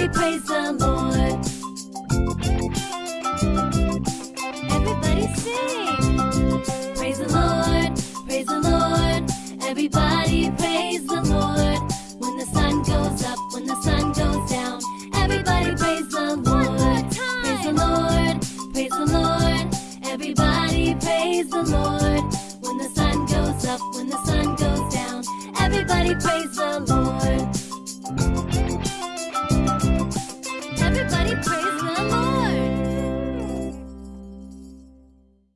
Everybody praise the Lord. Everybody sing. Praise the Lord, praise the Lord. Everybody praise the Lord. When the sun goes up, when the sun goes down, everybody praise the Lord. Praise the Lord, praise the Lord. Everybody praise the Lord.